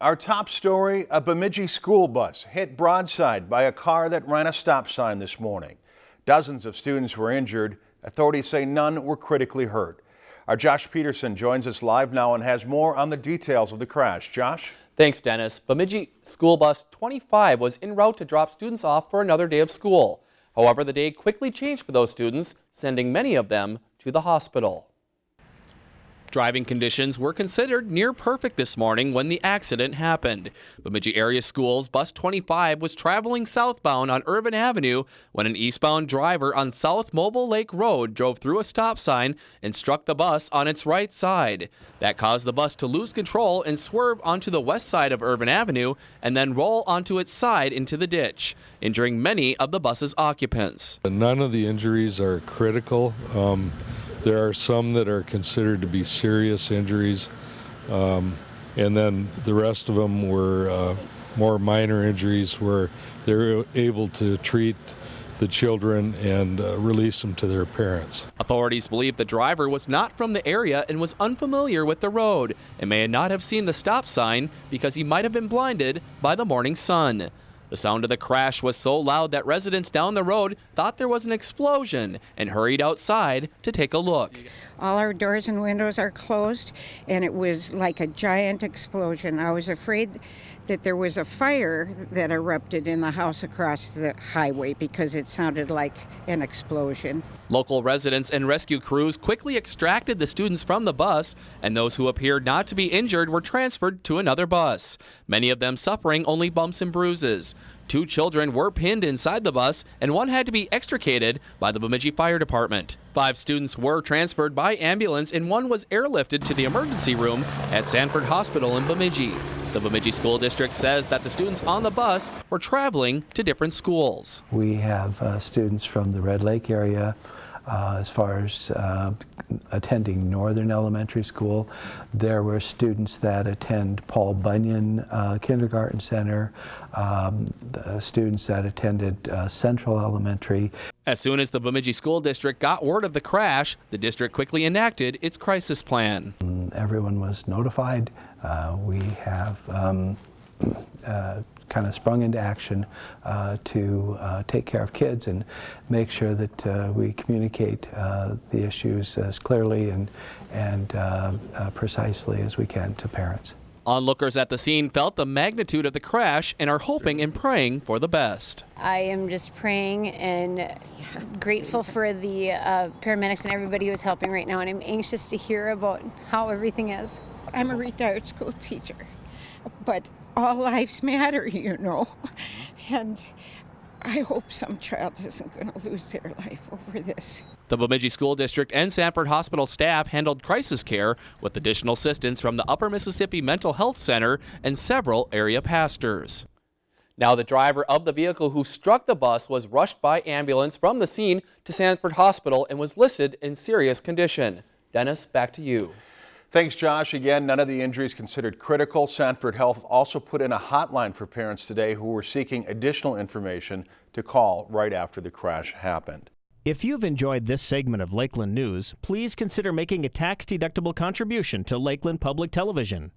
Our top story, a Bemidji school bus hit broadside by a car that ran a stop sign this morning. Dozens of students were injured. Authorities say none were critically hurt. Our Josh Peterson joins us live now and has more on the details of the crash. Josh? Thanks, Dennis. Bemidji school bus 25 was en route to drop students off for another day of school. However, the day quickly changed for those students, sending many of them to the hospital. Driving conditions were considered near perfect this morning when the accident happened. Bemidji Area Schools Bus 25 was traveling southbound on Irvin Avenue when an eastbound driver on South Movil Lake Road drove through a stop sign and struck the bus on its right side. That caused the bus to lose control and swerve onto the west side of Irvin Avenue and then roll onto its side into the ditch, injuring many of the bus's occupants. None of the injuries are critical. Um, there are some that are considered to be serious injuries, um, and then the rest of them were uh, more minor injuries where they're able to treat the children and uh, release them to their parents. Authorities believe the driver was not from the area and was unfamiliar with the road and may not have seen the stop sign because he might have been blinded by the morning sun. The sound of the crash was so loud that residents down the road thought there was an explosion and hurried outside to take a look. All our doors and windows are closed, and it was like a giant explosion. I was afraid that there was a fire that erupted in the house across the highway because it sounded like an explosion. Local residents and rescue crews quickly extracted the students from the bus, and those who appeared not to be injured were transferred to another bus, many of them suffering only bumps and bruises. Two children were pinned inside the bus, and one had to be extricated by the Bemidji Fire Department. Five students were transferred by ambulance, and one was airlifted to the emergency room at Sanford Hospital in Bemidji. The Bemidji School District says that the students on the bus were traveling to different schools. We have uh, students from the Red Lake area, uh, as far as uh, attending Northern Elementary School. There were students that attend Paul Bunyan uh, Kindergarten Center, um, students that attended uh, Central Elementary. As soon as the Bemidji School District got word of the crash, the district quickly enacted its crisis plan. Everyone was notified. Uh, we have um, kind of sprung into action uh, to uh, take care of kids and make sure that uh, we communicate uh, the issues as clearly and, and uh, uh, precisely as we can to parents. Onlookers at the scene felt the magnitude of the crash and are hoping and praying for the best. I am just praying and grateful for the uh, paramedics and everybody who is helping right now, and I'm anxious to hear about how everything is. I'm a retired school teacher, but all lives matter, you know. And I hope some child isn't going to lose their life over this. The Bemidji School District and Sanford Hospital staff handled crisis care with additional assistance from the Upper Mississippi Mental Health Center and several area pastors. Now, the driver of the vehicle who struck the bus was rushed by ambulance from the scene to Sanford Hospital and was listed in serious condition. Dennis, back to you. Thanks, Josh. Again, none of the injuries considered critical. Sanford Health also put in a hotline for parents today who were seeking additional information to call right after the crash happened. If you've enjoyed this segment of Lakeland News, please consider making a tax-deductible contribution to Lakeland Public Television.